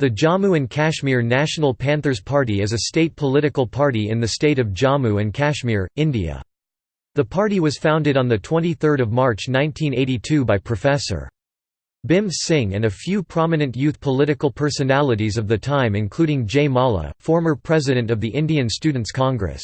The Jammu and Kashmir National Panthers Party is a state political party in the state of Jammu and Kashmir, India. The party was founded on 23 March 1982 by Professor. Bhim Singh and a few prominent youth political personalities of the time including Jay Malla, former president of the Indian Students' Congress.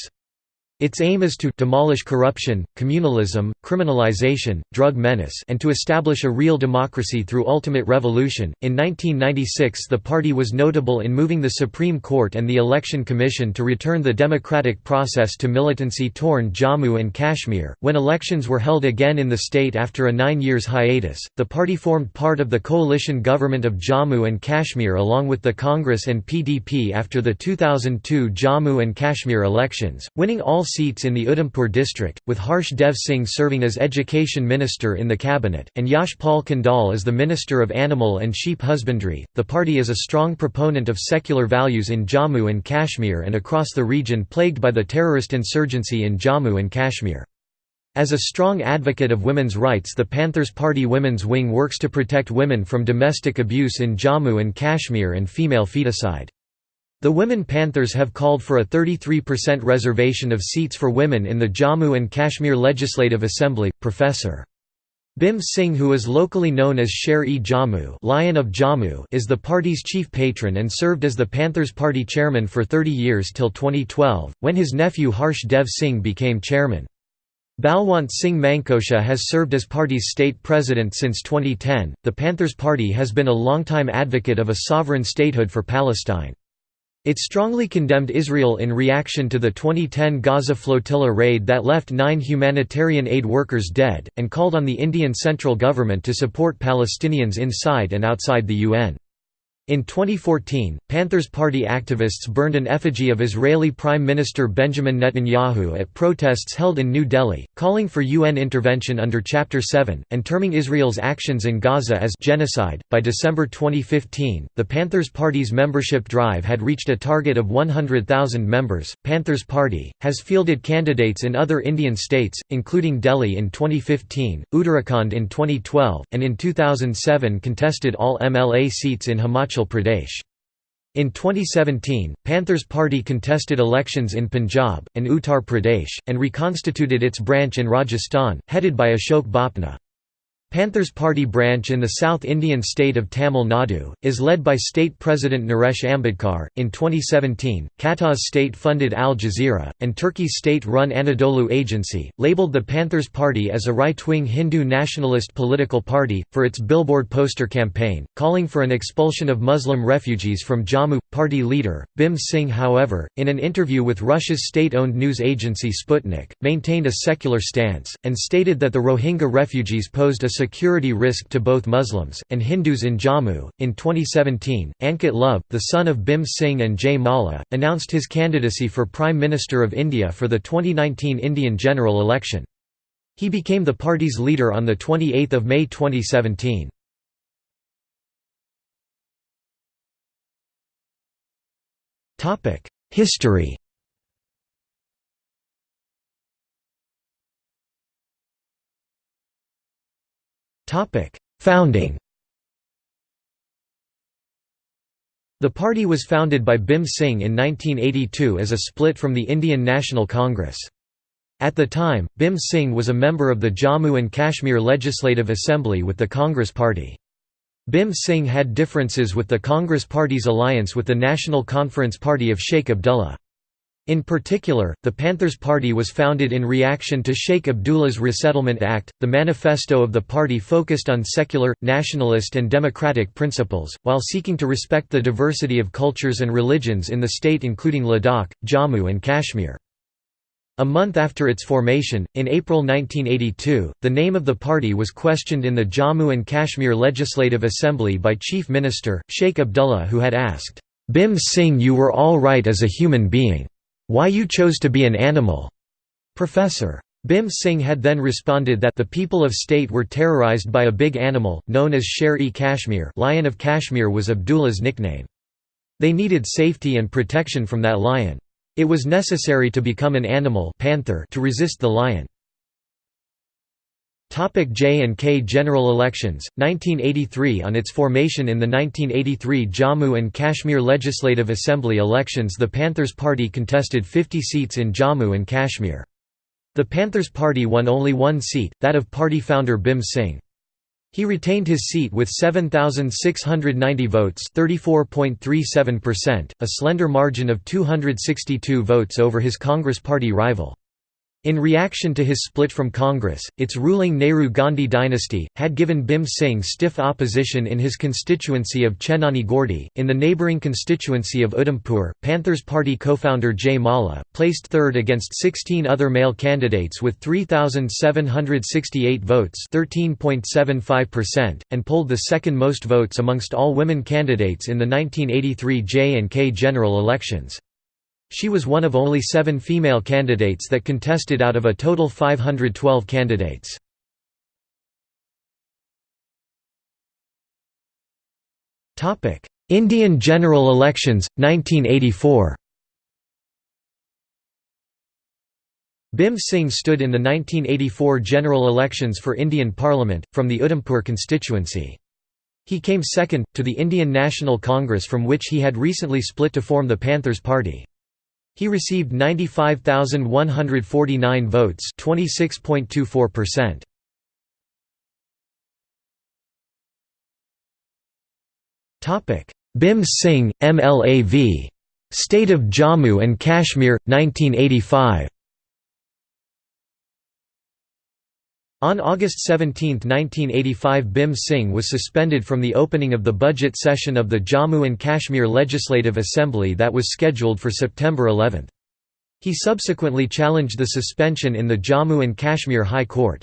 Its aim is to demolish corruption, communalism, criminalization, drug menace, and to establish a real democracy through ultimate revolution. In 1996, the party was notable in moving the Supreme Court and the Election Commission to return the democratic process to militancy torn Jammu and Kashmir. When elections were held again in the state after a nine years hiatus, the party formed part of the coalition government of Jammu and Kashmir along with the Congress and PDP after the 2002 Jammu and Kashmir elections, winning all seats in the Udhampur district, with Harsh Dev Singh serving as Education Minister in the cabinet, and Yash Pal Khandal as the Minister of Animal and Sheep Husbandry. The party is a strong proponent of secular values in Jammu and Kashmir and across the region plagued by the terrorist insurgency in Jammu and Kashmir. As a strong advocate of women's rights the Panthers Party Women's Wing works to protect women from domestic abuse in Jammu and Kashmir and female feticide. The Women Panthers have called for a 33% reservation of seats for women in the Jammu and Kashmir Legislative Assembly. Professor. Bhim Singh who is locally known as Sher-e Jammu, Lion of Jammu is the party's chief patron and served as the Panthers Party chairman for 30 years till 2012, when his nephew Harsh Dev Singh became chairman. Balwant Singh Mankotia has served as party's state president since 2010. The Panthers Party has been a longtime advocate of a sovereign statehood for Palestine. It strongly condemned Israel in reaction to the 2010 Gaza flotilla raid that left nine humanitarian aid workers dead, and called on the Indian central government to support Palestinians inside and outside the UN. In 2014, Panthers Party activists burned an effigy of Israeli Prime Minister Benjamin Netanyahu at protests held in New Delhi, calling for UN intervention under Chapter 7, and terming Israel's actions in Gaza as genocide. By December 2015, the Panthers Party's membership drive had reached a target of 100,000 members. Panthers Party has fielded candidates in other Indian states, including Delhi in 2015, Uttarakhand in 2012, and in 2007 contested all MLA seats in Himachal Pradesh. In 2017, Panthers Party contested elections in Punjab, and Uttar Pradesh, and reconstituted its branch in Rajasthan, headed by Ashok Bapna. Panthers Party branch in the South Indian state of Tamil Nadu is led by state president Naresh Ambedkar. In 2017, Qatar's state-funded Al Jazeera and Turkey's state-run Anadolu Agency labeled the Panthers Party as a right-wing Hindu nationalist political party for its billboard poster campaign calling for an expulsion of Muslim refugees from Jammu. Party leader Bhim Singh, however, in an interview with Russia's state-owned news agency Sputnik, maintained a secular stance and stated that the Rohingya refugees posed a security risk to both Muslims and Hindus in Jammu. In 2017, Ankit Love, the son of Bhim Singh and Jay Malla, announced his candidacy for Prime Minister of India for the 2019 Indian general election. He became the party's leader on 28 May 2017. History Founding The party was founded by Bhim Singh in 1982 as a split from the Indian National Congress. At the time, Bhim Singh was a member of the Jammu and Kashmir Legislative Assembly with the Congress Party. Bhim Singh had differences with the Congress Party's alliance with the National Conference Party of Sheikh Abdullah. In particular, the Panthers Party was founded in reaction to Sheikh Abdullah's Resettlement Act. The manifesto of the party focused on secular, nationalist, and democratic principles, while seeking to respect the diversity of cultures and religions in the state, including Ladakh, Jammu, and Kashmir. A month after its formation, in April 1982, the name of the party was questioned in the Jammu and Kashmir Legislative Assembly by Chief Minister, Sheikh Abdullah who had asked, "'Bhim Singh you were all right as a human being. Why you chose to be an animal? Professor. Bhim Singh had then responded that the people of state were terrorized by a big animal, known as Sher-e Kashmir Lion of Kashmir was Abdullah's nickname. They needed safety and protection from that lion. It was necessary to become an animal panther to resist the lion. Topic J and K General Elections 1983 On its formation in the 1983 Jammu and Kashmir Legislative Assembly elections the Panthers Party contested 50 seats in Jammu and Kashmir. The Panthers Party won only one seat, that of party founder Bhim Singh. He retained his seat with 7,690 votes (34.37%), a slender margin of 262 votes over his Congress Party rival. In reaction to his split from Congress, its ruling Nehru-Gandhi dynasty, had given Bhim Singh stiff opposition in his constituency of Chenani Gordi. In the neighbouring constituency of Udhampur, Panthers Party co-founder Jay Mala, placed third against 16 other male candidates with 3,768 votes and polled the second most votes amongst all women candidates in the 1983 J&K general elections. She was one of only seven female candidates that contested out of a total 512 candidates. Indian general elections, 1984 Bhim Singh stood in the 1984 general elections for Indian Parliament, from the Udhampur constituency. He came second, to the Indian National Congress from which he had recently split to form the Panthers Party. He received 95,149 votes 26.24%. Bhim Singh, MLAV. State of Jammu and Kashmir, 1985 On August 17, 1985 Bhim Singh was suspended from the opening of the budget session of the Jammu and Kashmir Legislative Assembly that was scheduled for September 11. He subsequently challenged the suspension in the Jammu and Kashmir High Court.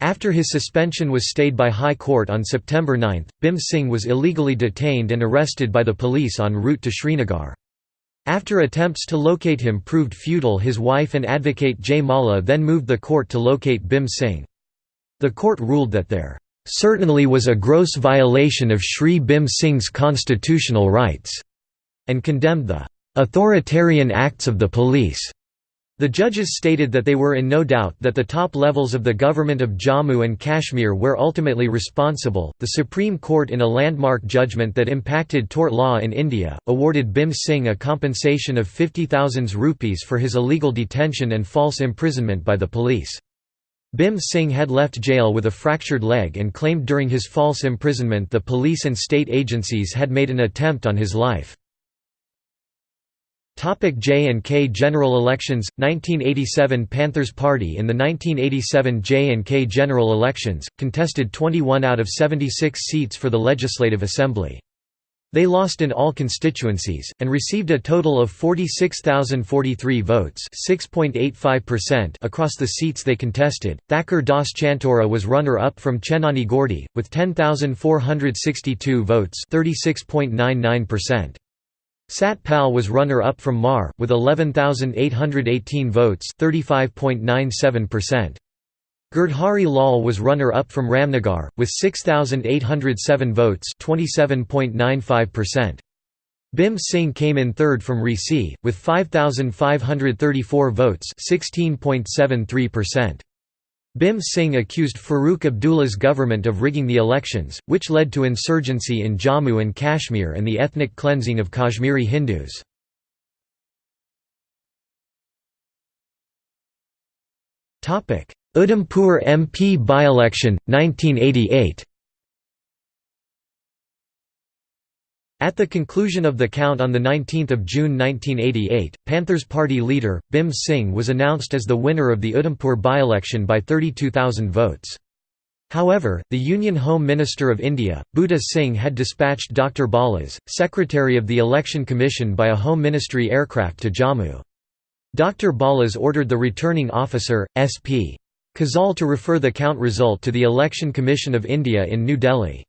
After his suspension was stayed by High Court on September 9, Bhim Singh was illegally detained and arrested by the police en route to Srinagar. After attempts to locate him proved futile his wife and advocate Jay Malla then moved the court to locate Bhim Singh. The court ruled that there certainly was a gross violation of Shri Bhim Singh's constitutional rights, and condemned the authoritarian acts of the police. The judges stated that they were in no doubt that the top levels of the government of Jammu and Kashmir were ultimately responsible. The Supreme Court, in a landmark judgment that impacted tort law in India, awarded Bhim Singh a compensation of 50,000 rupees for his illegal detention and false imprisonment by the police. Bhim Singh had left jail with a fractured leg and claimed during his false imprisonment the police and state agencies had made an attempt on his life. J and K general elections 1987 Panthers Party in the 1987 J and K general elections contested 21 out of 76 seats for the Legislative Assembly. They lost in all constituencies, and received a total of 46,043 votes across the seats they contested. Thakur Das Chantora was runner-up from Chenani Gordi, with 10,462 votes Sat Pal was runner-up from Mar, with 11,818 votes 35.97%. Girdhari Lal was runner-up from Ramnagar, with 6,807 votes 27.95%. Bhim Singh came in third from Reasi, with 5,534 votes 16.73%. Bhim Singh accused Farooq Abdullah's government of rigging the elections, which led to insurgency in Jammu and Kashmir and the ethnic cleansing of Kashmiri Hindus. Udhampur MP by-election, 1988 At the conclusion of the count on 19 June 1988, Panthers Party leader, Bhim Singh was announced as the winner of the Udhampur by-election by 32,000 votes. However, the Union Home Minister of India, Buta Singh had dispatched Dr. Balas, secretary of the Election Commission by a Home Ministry aircraft to Jammu. Dr. Balas ordered the returning officer, S.P. Kajal to refer the count result to the Election Commission of India in New Delhi.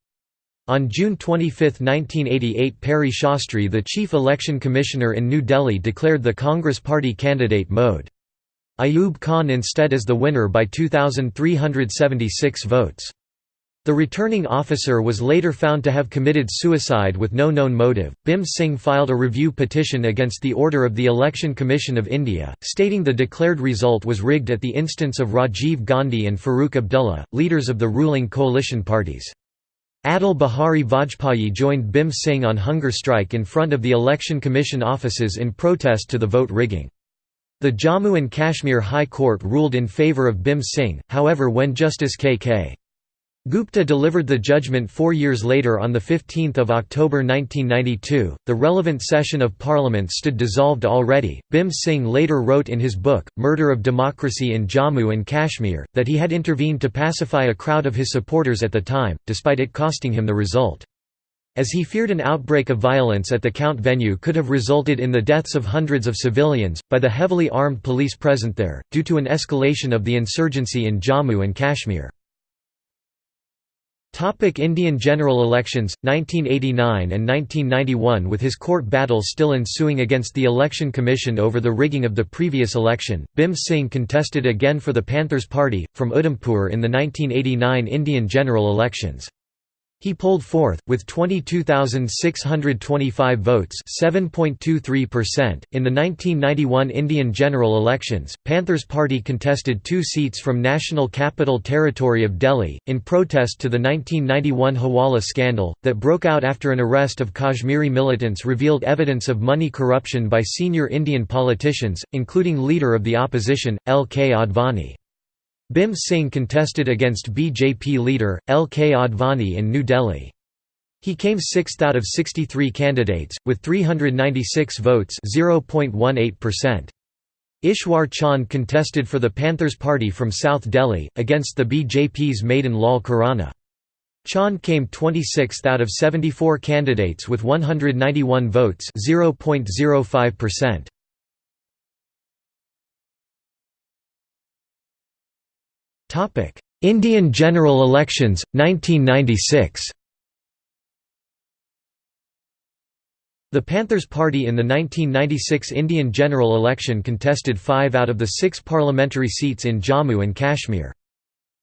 On June 25, 1988 Peri Sastri the Chief Election Commissioner in New Delhi declared the Congress Party candidate Mohd. Ayub Khan instead as the winner by 2,376 votes. The returning officer was later found to have committed suicide with no known motive. Bhim Singh filed a review petition against the order of the Election Commission of India, stating the declared result was rigged at the instance of Rajiv Gandhi and Farooq Abdullah, leaders of the ruling coalition parties. Atal Bihari Vajpayee joined Bhim Singh on hunger strike in front of the Election Commission offices in protest to the vote rigging. The Jammu and Kashmir High Court ruled in favour of Bhim Singh, however when Justice K.K. Gupta delivered the judgment four years later on 15 October 1992. The relevant session of Parliament stood dissolved already. Bhim Singh later wrote in his book, Murder of Democracy in Jammu and Kashmir, that he had intervened to pacify a crowd of his supporters at the time, despite it costing him the result. As he feared an outbreak of violence at the count venue could have resulted in the deaths of hundreds of civilians, by the heavily armed police present there, due to an escalation of the insurgency in Jammu and Kashmir. Topic Indian general elections, 1989 and 1991 With his court battle still ensuing against the Election Commission over the rigging of the previous election, Bhim Singh contested again for the Panthers Party, from Udhampur in the 1989 Indian general elections. He polled fourth, with 22,625 votes (7.23%). In the 1991 Indian general elections, Panthers Party contested two seats from National Capital Territory of Delhi, in protest to the 1991 Hawala scandal, that broke out after an arrest of Kashmiri militants revealed evidence of money corruption by senior Indian politicians, including leader of the opposition, L. K. Advani. Bhim Singh contested against BJP leader, L. K. Advani in New Delhi. He came sixth out of 63 candidates, with 396 votes Ishwar Chand contested for the Panthers Party from South Delhi, against the BJP's Madan Lal Khurana. Chand came 26th out of 74 candidates with 191 votes 0.05%. Indian general elections, 1996 The Panthers Party in the 1996 Indian general election contested five out of the six parliamentary seats in Jammu and Kashmir.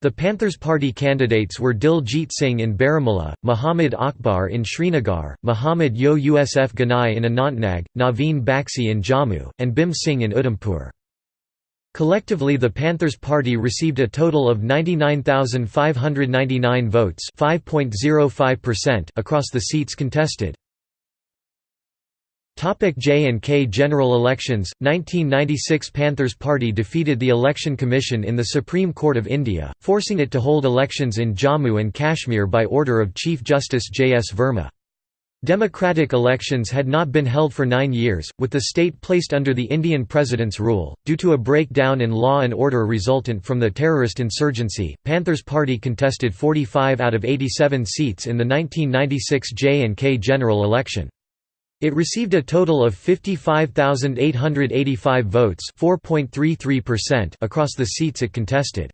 The Panthers Party candidates were Dil Jeet Singh in Baramulla, Muhammad Akbar in Srinagar, Muhammad Yousuf Ganai in Anantnag, Naveen Baxi in Jammu, and Bhim Singh in Udhampur. Collectively the Panthers Party received a total of 99,599 votes across the seats contested. J&K general elections, 1996 Panthers Party defeated the Election Commission in the Supreme Court of India, forcing it to hold elections in Jammu and Kashmir by order of Chief Justice J. S. Verma. Democratic elections had not been held for nine years, with the state placed under the Indian president's rule. Due to a breakdown in law and order resultant from the terrorist insurgency, Panthers Party contested 45 out of 87 seats in the 1996 J&K general election. It received a total of 55,885 votes across the seats it contested.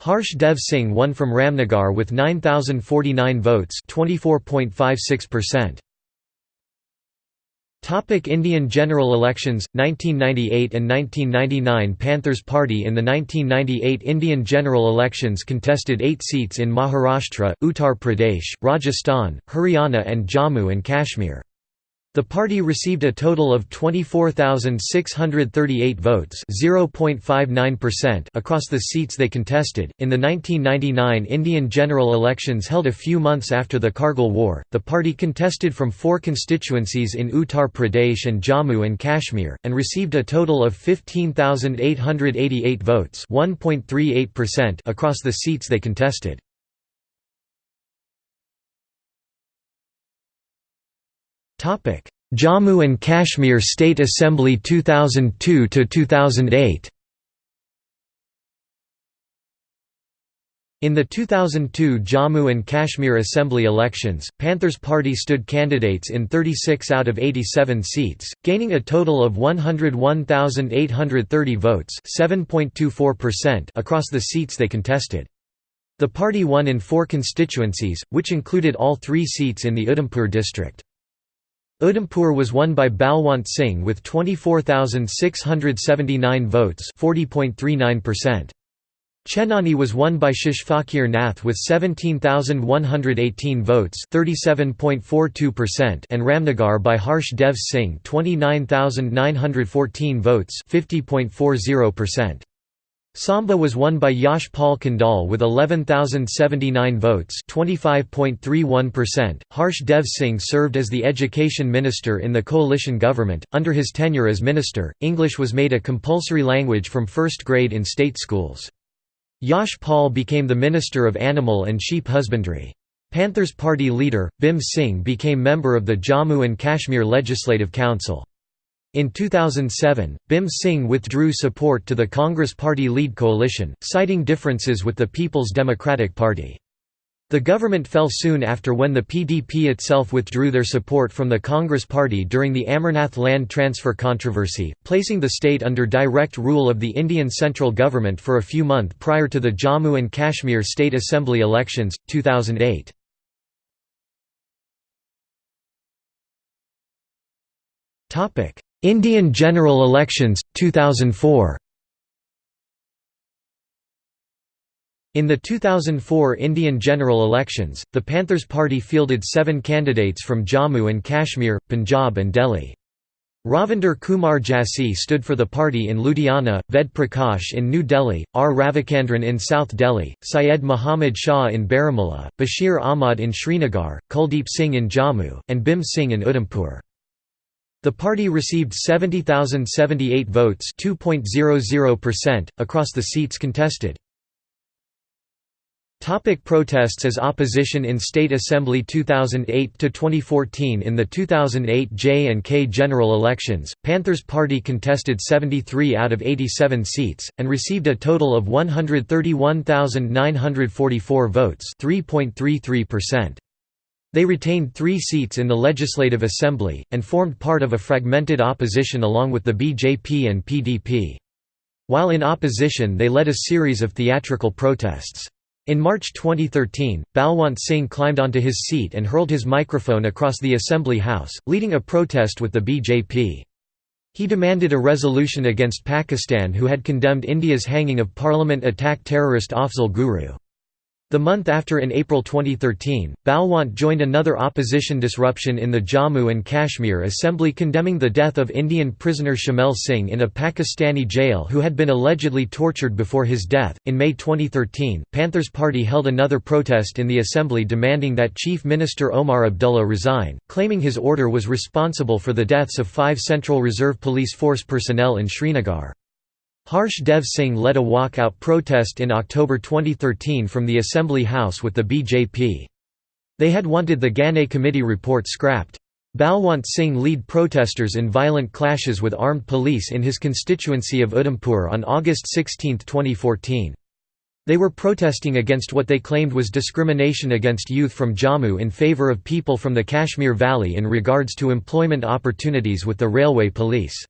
Harsh Dev Singh won from Ramnagar with 9049 votes 24.56%. Topic Indian general elections 1998 and 1999 Panthers Party in the 1998 Indian general elections contested 8 seats in Maharashtra, Uttar Pradesh, Rajasthan, Haryana and Jammu and Kashmir. The party received a total of 24,638 votes across the seats they contested. In the 1999 Indian general elections held a few months after the Kargil War, the party contested from four constituencies in Uttar Pradesh and Jammu and Kashmir, and received a total of 15,888 votes across the seats they contested. Jammu and Kashmir State Assembly 2002 to 2008. In the 2002 Jammu and Kashmir Assembly elections, Panthers Party stood candidates in 36 out of 87 seats, gaining a total of 101,830 votes across the seats they contested. The party won in four constituencies, which included all three seats in the Udhampur district. Udhampur was won by Balwant Singh with 24,679 votes 40.39%. Chenani was won by Shishfaqir Nath with 17,118 votes (37.42%) and Ramnagar by Harsh Dev Singh 29,914 votes (50.40%). Samba was won by Yash Pal Khandal with 11,079 votes 25.31%. Harsh Dev Singh served as the education minister in the coalition government. Under his tenure as minister, English was made a compulsory language from first grade in state schools. Yash Pal became the Minister of Animal and Sheep Husbandry. Panthers Party leader, Bhim Singh became member of the Jammu and Kashmir Legislative Council. In 2007, Bhim Singh withdrew support to the Congress Party lead coalition, citing differences with the People's Democratic Party. The government fell soon after when the PDP itself withdrew their support from the Congress Party during the Amarnath land transfer controversy, placing the state under direct rule of the Indian central government for a few months prior to the Jammu and Kashmir State Assembly elections, 2008. Indian general elections, 2004 In the 2004 Indian general elections, the Panthers Party fielded seven candidates from Jammu and Kashmir, Punjab and Delhi. Ravinder Kumar Jassi stood for the party in Ludhiana, Ved Prakash in New Delhi, R. Ravichandran in South Delhi, Syed Muhammad Shah in Baramulla, Bashir Ahmad in Srinagar, Kuldeep Singh in Jammu, and Bhim Singh in Udhampur. The party received 70,078 votes across the seats contested. Topic protests as opposition in State Assembly 2008 to 2014 In the 2008 J and K general elections, Panthers Party contested 73 out of 87 seats and received a total of 131,944 votes, 3.33%. They retained 3 seats in the Legislative Assembly and formed part of a fragmented opposition along with the BJP and PDP. While in opposition they led a series of theatrical protests. In March 2013, Balwant Singh climbed onto his seat and hurled his microphone across the Assembly House, leading a protest with the BJP. He demanded a resolution against Pakistan who had condemned India's hanging of parliament attack terrorist Afzal Guru. The month after in April 2013, Balwant joined another opposition disruption in the Jammu and Kashmir Assembly condemning the death of Indian prisoner Chamel Singh in a Pakistani jail who had been allegedly tortured before his death. In May 2013, Panthers Party held another protest in the Assembly demanding that Chief Minister Omar Abdullah resign, claiming his order was responsible for the deaths of five Central Reserve Police Force personnel in Srinagar. Harsh Dev Singh led a walkout protest in October 2013 from the Assembly House with the BJP. They had wanted the Ghane committee report scrapped. Balwant Singh lead protesters in violent clashes with armed police in his constituency of Udhampur on August 16, 2014. They were protesting against what they claimed was discrimination against youth from Jammu in favour of people from the Kashmir Valley in regards to employment opportunities with the railway police.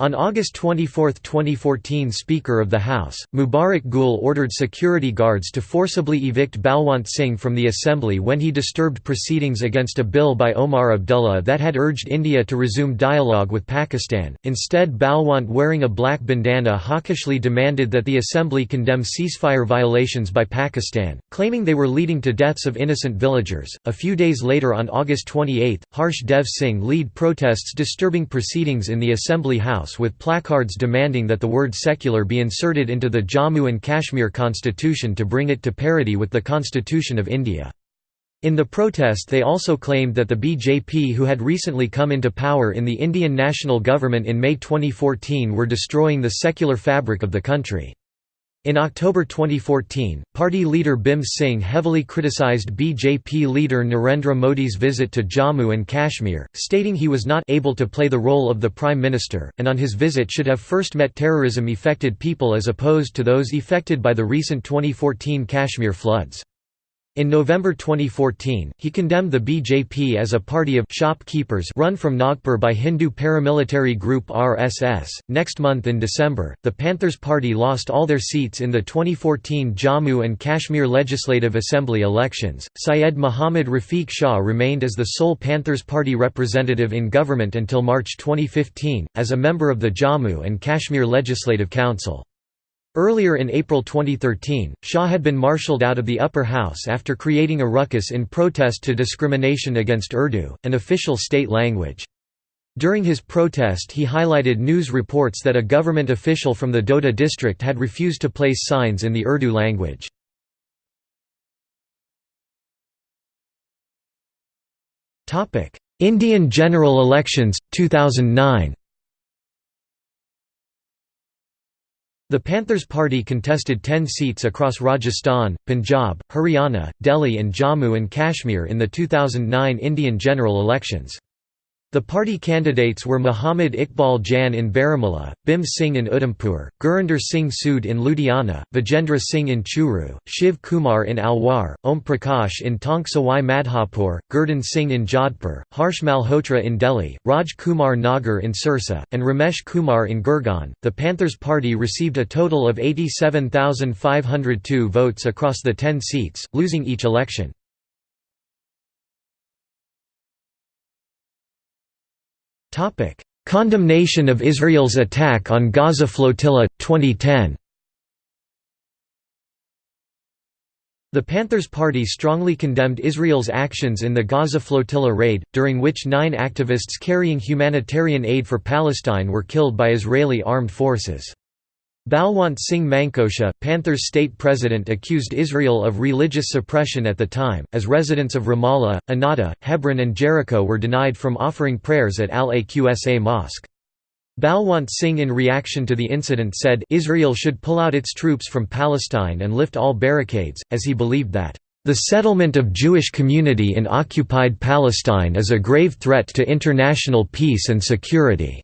On August 24, 2014 Speaker of the House, Mubarak Gul ordered security guards to forcibly evict Balwant Singh from the Assembly when he disturbed proceedings against a bill by Omar Abdullah that had urged India to resume dialogue with Pakistan. Instead Balwant wearing a black bandana hawkishly demanded that the Assembly condemn ceasefire violations by Pakistan, claiming they were leading to deaths of innocent villagers. A few days later on August 28, Harsh Dev Singh lead protests disturbing proceedings in the Assembly House House with placards demanding that the word secular be inserted into the Jammu and Kashmir constitution to bring it to parity with the Constitution of India. In the protest they also claimed that the BJP who had recently come into power in the Indian national government in May 2014 were destroying the secular fabric of the country. In October 2014, party leader Bhim Singh heavily criticized BJP leader Narendra Modi's visit to Jammu and Kashmir, stating he was not able to play the role of the Prime Minister, and on his visit should have first met terrorism-affected people as opposed to those affected by the recent 2014 Kashmir floods. In November 2014, he condemned the BJP as a party of shopkeepers run from Nagpur by Hindu paramilitary group RSS. Next month in December, the Panthers Party lost all their seats in the 2014 Jammu and Kashmir Legislative Assembly elections. Syed Muhammad Rafiq Shah remained as the sole Panthers Party representative in government until March 2015, as a member of the Jammu and Kashmir Legislative Council. Earlier in April 2013, Shah had been marshalled out of the upper house after creating a ruckus in protest to discrimination against Urdu, an official state language. During his protest he highlighted news reports that a government official from the Doda district had refused to place signs in the Urdu language. Indian general elections, 2009 The Panthers Party contested 10 seats across Rajasthan, Punjab, Haryana, Delhi and Jammu and Kashmir in the 2009 Indian general elections. The party candidates were Muhammad Iqbal Jan in Baramulla, Bhim Singh in Udhampur, Gurinder Singh Sood in Ludhiana, Vijendra Singh in Churu, Shiv Kumar in Alwar, Om Prakash in Tonk Sawai Gurdhan Singh in Jodhpur, Harsh Malhotra in Delhi, Raj Kumar Nagar in Sirsa, and Ramesh Kumar in Gurgaon. The Panthers Party received a total of 87,502 votes across the 10 seats, losing each election. Condemnation of Israel's attack on Gaza Flotilla 2010. The Panthers Party strongly condemned Israel's actions in the Gaza flotilla raid, during which nine activists carrying humanitarian aid for Palestine were killed by Israeli armed forces. Balwant Singh Mankotia, Panthers state president accused Israel of religious suppression at the time, as residents of Ramallah, Anata, Hebron and Jericho were denied from offering prayers at Al-Aqsa Mosque. Balwant Singh in reaction to the incident said Israel should pull out its troops from Palestine and lift all barricades, as he believed that, "...the settlement of Jewish community in occupied Palestine is a grave threat to international peace and security."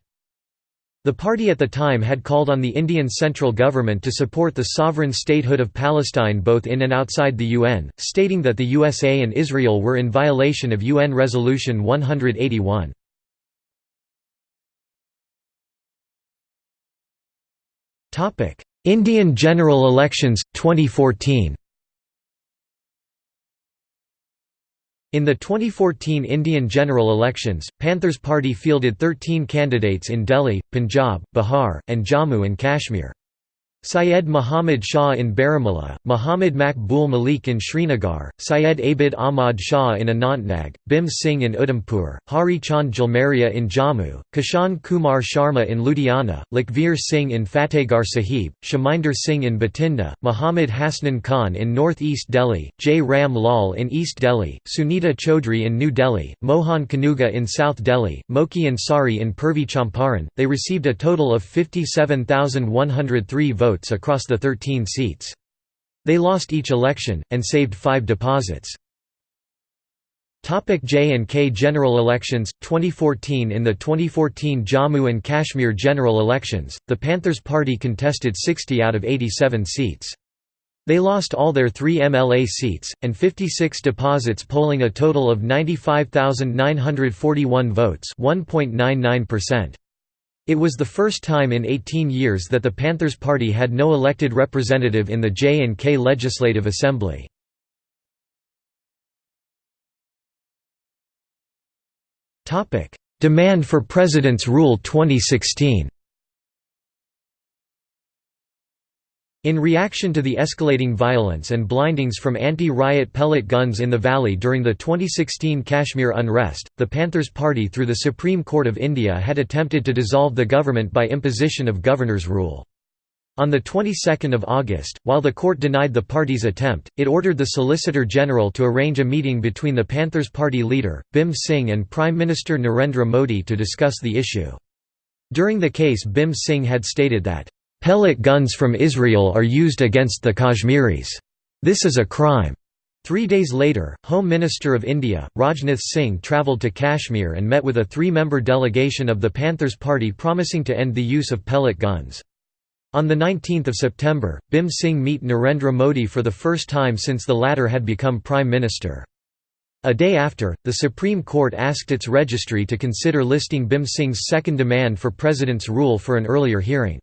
The party at the time had called on the Indian central government to support the sovereign statehood of Palestine both in and outside the UN, stating that the USA and Israel were in violation of UN Resolution 181. Indian general elections, 2014 In the 2014 Indian general elections, Panthers Party fielded 13 candidates in Delhi, Punjab, Bihar, and Jammu and Kashmir. Syed Muhammad Shah in Baramulla, Muhammad Makbul Malik in Srinagar, Syed Abid Ahmad Shah in Anantnag, Bhim Singh in Udhampur, Hari Chand Jalmaria in Jammu, Kishan Kumar Sharma in Ludhiana, Lakhvir Singh in Fatehgarh Sahib, Shaminder Singh in Bathinda, Muhammad Hasnan Khan in North East Delhi, J. Ram Lal in East Delhi, Sunita Chaudhry in New Delhi, Mohan Kanuga in South Delhi, Moki Ansari in Purvi Champaran. They received a total of 57,103 votes votes across the 13 seats. They lost each election, and saved five deposits. J and K general elections 2014 In the 2014 Jammu and Kashmir general elections, the Panthers Party contested 60 out of 87 seats. They lost all their three MLA seats, and 56 deposits polling a total of 95,941 votes 1.99%. It was the first time in 18 years that the Panthers Party had no elected representative in the J&K Legislative Assembly. Demand for President's Rule 2016 In reaction to the escalating violence and blindings from anti-riot pellet guns in the valley during the 2016 Kashmir unrest, the Panthers Party through the Supreme Court of India had attempted to dissolve the government by imposition of governor's rule. On the 22nd of August, while the court denied the party's attempt, it ordered the Solicitor General to arrange a meeting between the Panthers Party leader, Bhim Singh and Prime Minister Narendra Modi to discuss the issue. During the case Bhim Singh had stated that Pellet guns from Israel are used against the Kashmiris. This is a crime. Three days later, Home Minister of India, Rajnath Singh travelled to Kashmir and met with a three-member delegation of the Panthers Party promising to end the use of pellet guns. On 19 September, Bhim Singh meet Narendra Modi for the first time since the latter had become Prime Minister. A day after, the Supreme Court asked its registry to consider listing Bhim Singh's second demand for President's rule for an earlier hearing.